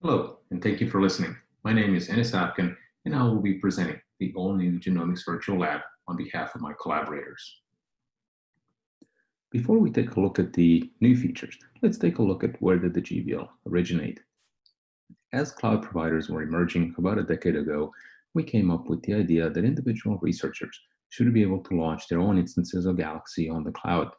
Hello, and thank you for listening. My name is Enis Afgan, and I will be presenting the all-new Genomics Virtual Lab on behalf of my collaborators. Before we take a look at the new features, let's take a look at where did the GVL originate. As cloud providers were emerging about a decade ago, we came up with the idea that individual researchers should be able to launch their own instances of Galaxy on the cloud.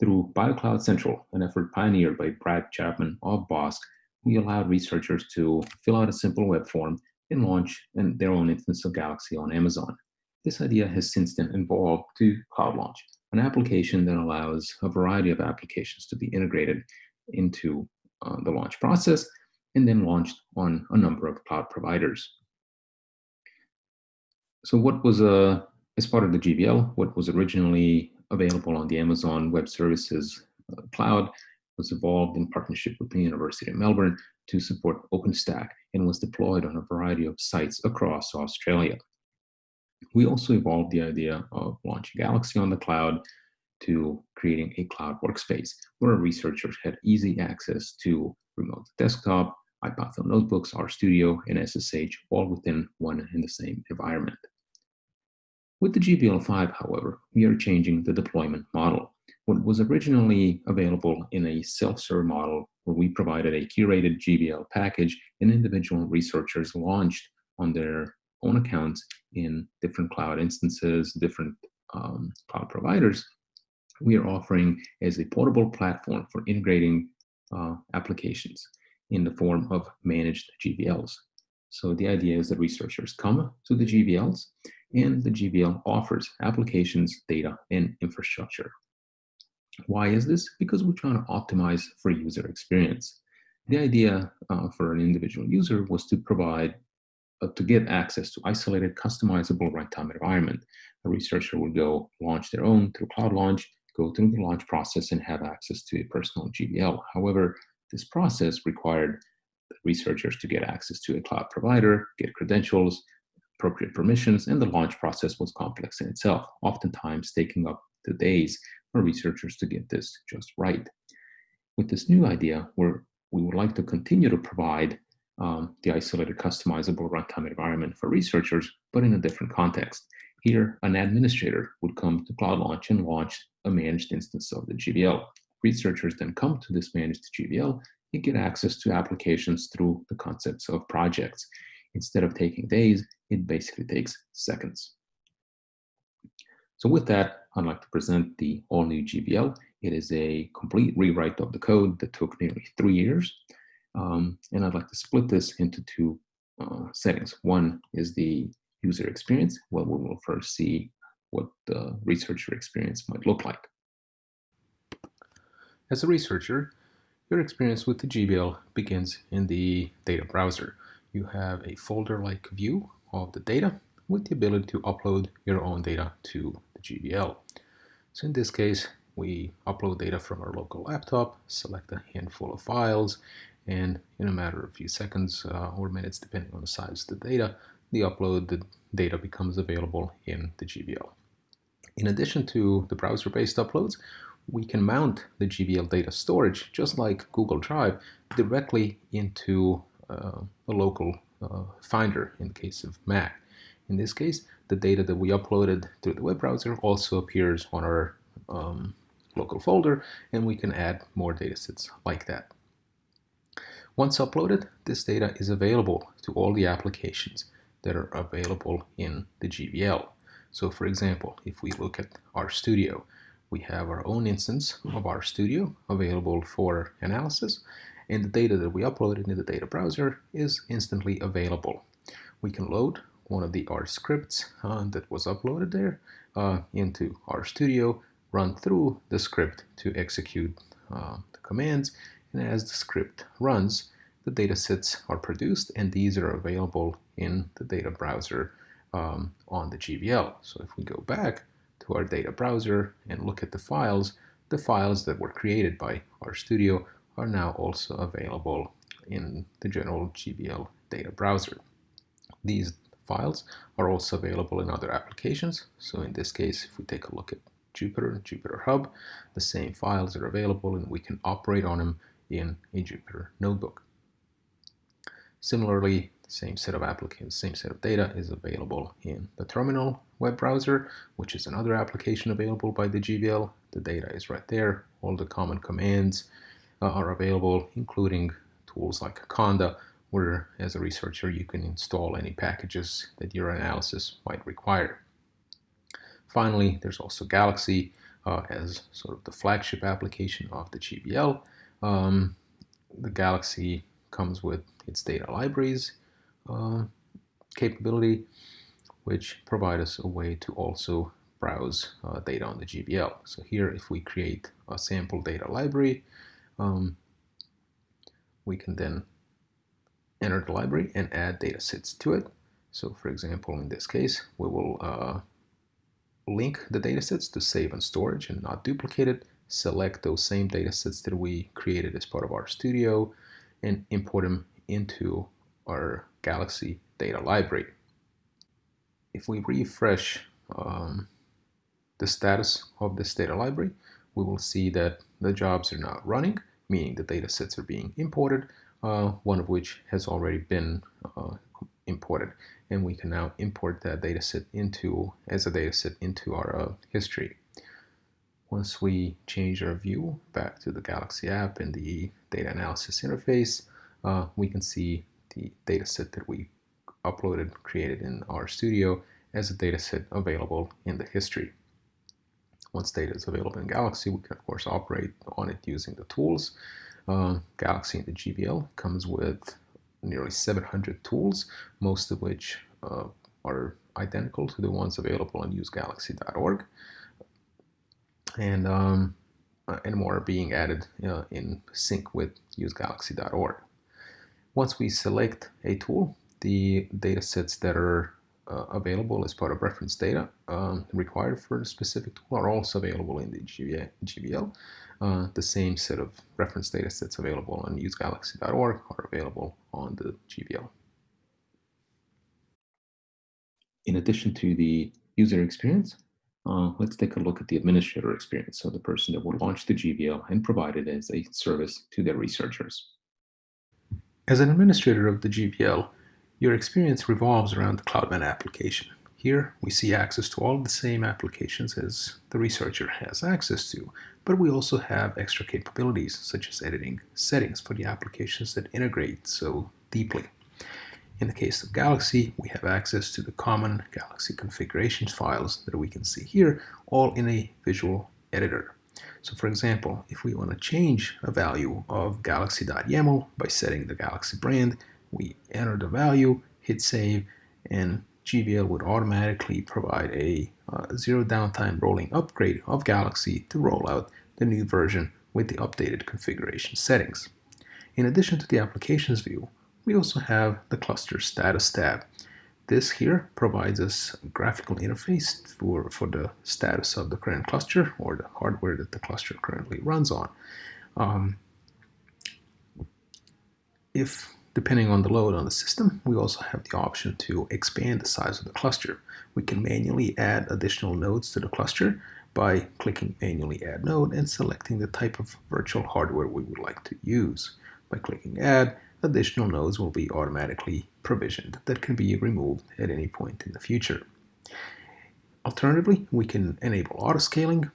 Through BioCloud Central, an effort pioneered by Brad Chapman of BOSC, we allowed researchers to fill out a simple web form and launch their own instance of Galaxy on Amazon. This idea has since then evolved to Cloud Launch, an application that allows a variety of applications to be integrated into uh, the launch process and then launched on a number of cloud providers. So what was, uh, as part of the GVL, what was originally available on the Amazon Web Services uh, cloud was evolved in partnership with the University of Melbourne to support OpenStack and was deployed on a variety of sites across Australia. We also evolved the idea of launching Galaxy on the cloud to creating a cloud workspace where researchers had easy access to remote desktop, IPython notebooks, RStudio, and SSH all within one and the same environment. With the GVL5, however, we are changing the deployment model what was originally available in a self-serve model where we provided a curated GVL package and individual researchers launched on their own accounts in different cloud instances, different um, cloud providers, we are offering as a portable platform for integrating uh, applications in the form of managed GVLs. So the idea is that researchers come to the GVLs and the GVL offers applications, data, and infrastructure. Why is this? Because we're trying to optimize for user experience. The idea uh, for an individual user was to provide, uh, to get access to isolated, customizable runtime environment. A researcher would go launch their own through Cloud Launch, go through the launch process and have access to a personal GVL. However, this process required researchers to get access to a cloud provider, get credentials, appropriate permissions, and the launch process was complex in itself, oftentimes taking up to days for researchers to get this just right. With this new idea, where we would like to continue to provide um, the isolated customizable runtime environment for researchers, but in a different context. Here, an administrator would come to Cloud Launch and launch a managed instance of the GVL. Researchers then come to this managed GVL and get access to applications through the concepts of projects. Instead of taking days, it basically takes seconds. So with that, I'd like to present the all-new GVL. It is a complete rewrite of the code that took nearly three years. Um, and I'd like to split this into two uh, settings. One is the user experience, where we will first see what the researcher experience might look like. As a researcher, your experience with the GVL begins in the data browser. You have a folder-like view of the data with the ability to upload your own data to GVL. So in this case, we upload data from our local laptop, select a handful of files, and in a matter of a few seconds uh, or minutes, depending on the size of the data, the upload, the data becomes available in the GVL. In addition to the browser-based uploads, we can mount the GVL data storage, just like Google Drive, directly into uh, a local uh, Finder in the case of Mac. In this case, the data that we uploaded through the web browser also appears on our um, local folder, and we can add more datasets like that. Once uploaded, this data is available to all the applications that are available in the GVL. So for example, if we look at RStudio, we have our own instance of RStudio available for analysis, and the data that we uploaded into the data browser is instantly available. We can load one of the R scripts uh, that was uploaded there uh, into RStudio, run through the script to execute uh, the commands, and as the script runs, the data sets are produced and these are available in the data browser um, on the GVL. So if we go back to our data browser and look at the files, the files that were created by RStudio are now also available in the general GVL data browser. These files are also available in other applications. So in this case, if we take a look at Jupyter, and Jupyter Hub, the same files are available and we can operate on them in a Jupyter notebook. Similarly, same set of applicants, same set of data is available in the terminal web browser, which is another application available by the GVL. The data is right there. All the common commands uh, are available, including tools like Conda, where as a researcher you can install any packages that your analysis might require. Finally, there's also Galaxy uh, as sort of the flagship application of the GVL. Um, the Galaxy comes with its data libraries uh, capability, which provide us a way to also browse uh, data on the GVL. So here, if we create a sample data library, um, we can then enter the library and add data sets to it. So for example, in this case, we will uh, link the data sets to save and storage and not duplicate it, select those same data sets that we created as part of RStudio and import them into our Galaxy data library. If we refresh um, the status of this data library, we will see that the jobs are now running, meaning the data sets are being imported, uh, one of which has already been uh, imported. And we can now import that data set into, as a data set into our uh, history. Once we change our view back to the Galaxy app and the data analysis interface, uh, we can see the data set that we uploaded, created in RStudio as a data set available in the history. Once data is available in Galaxy, we can of course operate on it using the tools. Uh, Galaxy in the GVL comes with nearly 700 tools, most of which uh, are identical to the ones available on usegalaxy.org. And, um, uh, and more are being added uh, in sync with usegalaxy.org. Once we select a tool, the data sets that are uh, available as part of reference data um, required for a specific tool are also available in the GVL. Uh, the same set of reference data sets available on usegalaxy.org are available on the GVL. In addition to the user experience, uh, let's take a look at the administrator experience, so the person that will launch the GVL and provide it as a service to their researchers. As an administrator of the GVL, your experience revolves around the CloudMan application. Here, we see access to all the same applications as the researcher has access to, but we also have extra capabilities, such as editing settings for the applications that integrate so deeply. In the case of Galaxy, we have access to the common Galaxy configurations files that we can see here, all in a visual editor. So for example, if we want to change a value of galaxy.yaml by setting the Galaxy brand, we enter the value, hit save, and GVL would automatically provide a uh, zero downtime rolling upgrade of Galaxy to roll out the new version with the updated configuration settings. In addition to the applications view, we also have the cluster status tab. This here provides us a graphical interface for, for the status of the current cluster or the hardware that the cluster currently runs on. Um, if Depending on the load on the system, we also have the option to expand the size of the cluster. We can manually add additional nodes to the cluster by clicking manually add node and selecting the type of virtual hardware we would like to use. By clicking add, additional nodes will be automatically provisioned that can be removed at any point in the future. Alternatively, we can enable auto-scaling,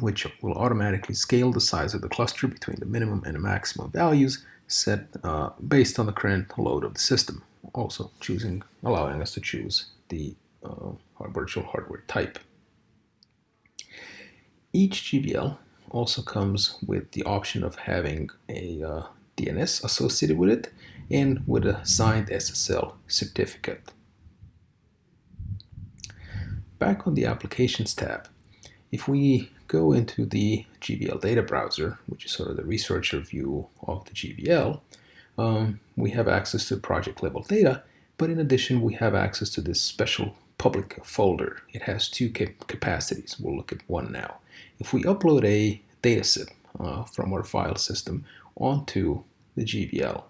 which will automatically scale the size of the cluster between the minimum and the maximum values set uh, based on the current load of the system. Also choosing, allowing us to choose the uh, virtual hardware type. Each GVL also comes with the option of having a uh, DNS associated with it and with a signed SSL certificate. Back on the Applications tab, if we go into the GVL data browser, which is sort of the researcher view of the GVL, um, we have access to project level data, but in addition, we have access to this special public folder. It has two cap capacities. We'll look at one now. If we upload a dataset uh, from our file system onto the GVL,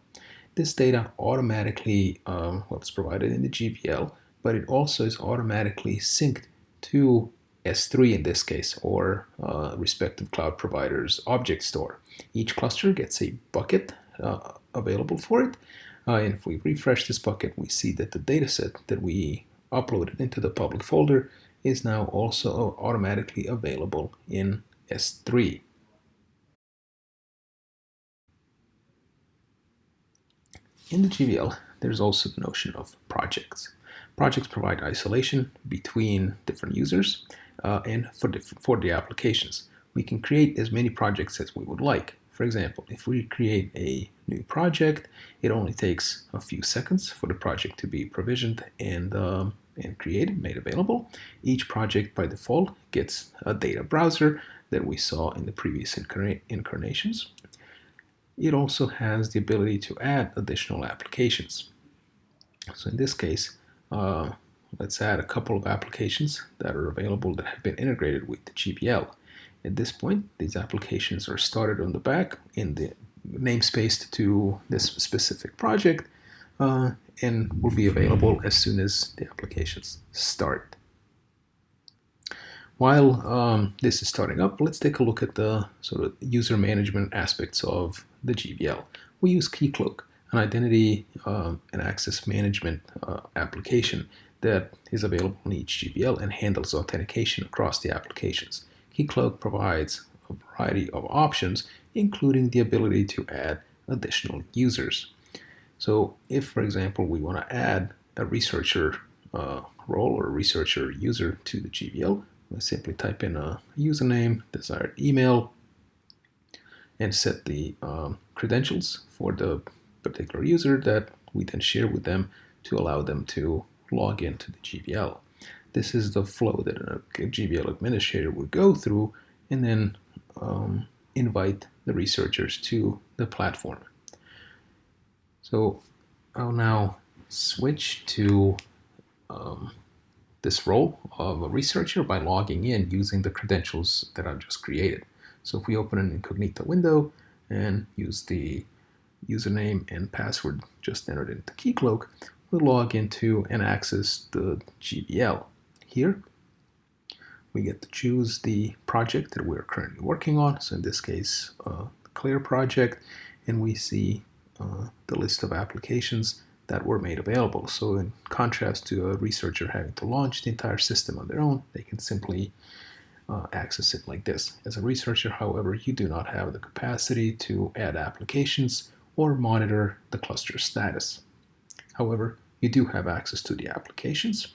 this data automatically, um, well, it's provided in the GVL, but it also is automatically synced to S3 in this case, or uh, respective cloud provider's object store. Each cluster gets a bucket uh, available for it, Uh, and if we refresh this bucket, we see that the dataset that we uploaded into the public folder is now also automatically available in S3. In the GVL, there's also the notion of projects. Projects provide isolation between different users uh, and for, the, for the applications. We can create as many projects as we would like. For example, if we create a new project, it only takes a few seconds for the project to be provisioned and, um, and created, made available. Each project by default gets a data browser that we saw in the previous incarn incarnations. It also has the ability to add additional applications. So in this case, uh, let's add a couple of applications that are available that have been integrated with the GVL. At this point, these applications are started on the back in the namespace to this specific project uh, and will be available as soon as the applications start. While um, this is starting up, let's take a look at the sort of user management aspects of the GVL. We use Keycloak an identity uh, and access management uh, application that is available in each GVL and handles authentication across the applications. Keycloak provides a variety of options, including the ability to add additional users. So if, for example, we want to add a researcher uh, role or researcher user to the GVL, we simply type in a username, desired email, and set the um, credentials for the particular user that we then share with them to allow them to log into the GVL. This is the flow that a GVL administrator would go through and then um, invite the researchers to the platform. So I'll now switch to um, this role of a researcher by logging in using the credentials that I've just created. So if we open an incognito window and use the username and password just entered into Keycloak, we'll log into and access the GVL. Here, we get to choose the project that we're currently working on. So in this case, Claire project, and we see uh, the list of applications that were made available. So in contrast to a researcher having to launch the entire system on their own, they can simply uh, access it like this. As a researcher, however, you do not have the capacity to add applications or monitor the cluster status. However, you do have access to the applications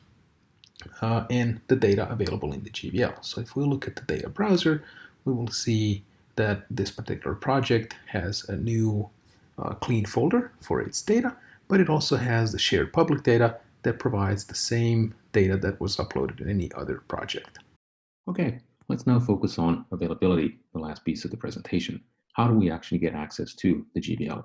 uh, and the data available in the GVL. So if we look at the data browser, we will see that this particular project has a new uh, clean folder for its data, but it also has the shared public data that provides the same data that was uploaded in any other project. Okay, let's now focus on availability, the last piece of the presentation how do we actually get access to the GVL?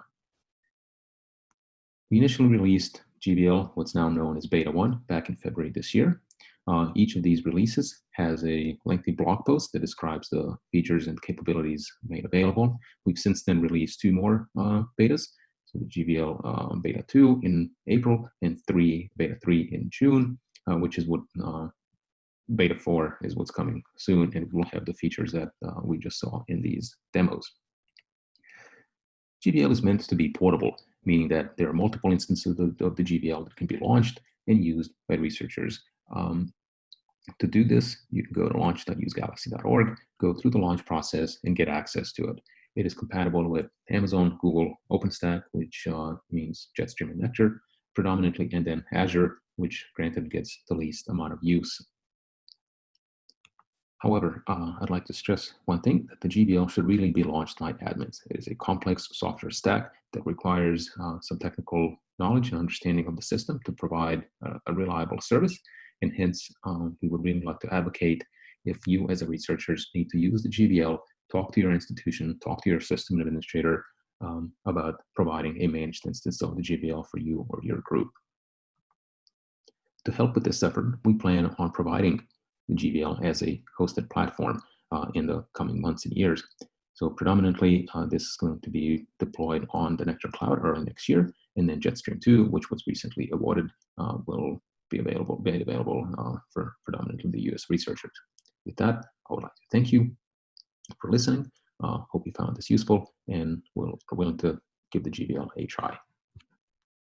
We initially released GVL, what's now known as Beta 1, back in February this year. Uh, each of these releases has a lengthy blog post that describes the features and capabilities made available. We've since then released two more uh, betas, so the GVL uh, Beta 2 in April and 3 Beta 3 in June, uh, which is what uh, Beta 4 is what's coming soon, and we'll have the features that uh, we just saw in these demos. GVL is meant to be portable, meaning that there are multiple instances of the, of the GVL that can be launched and used by researchers. Um, to do this, you can go to launch.usegalaxy.org, go through the launch process, and get access to it. It is compatible with Amazon, Google, OpenStack, which uh, means Jetstream and Nectar predominantly, and then Azure, which granted gets the least amount of use However, uh, I'd like to stress one thing, that the GVL should really be launched by admins. It is a complex software stack that requires uh, some technical knowledge and understanding of the system to provide a, a reliable service. And hence, um, we would really like to advocate if you as a researchers need to use the GVL, talk to your institution, talk to your system administrator um, about providing a managed instance of the GVL for you or your group. To help with this effort, we plan on providing GVL as a hosted platform uh, in the coming months and years. So predominantly, uh, this is going to be deployed on the Nectar Cloud early next year, and then Jetstream 2, which was recently awarded, uh, will be available, be available uh, for predominantly the US researchers. With that, I would like to thank you for listening. Uh, hope you found this useful and will, are willing to give the GVL a try.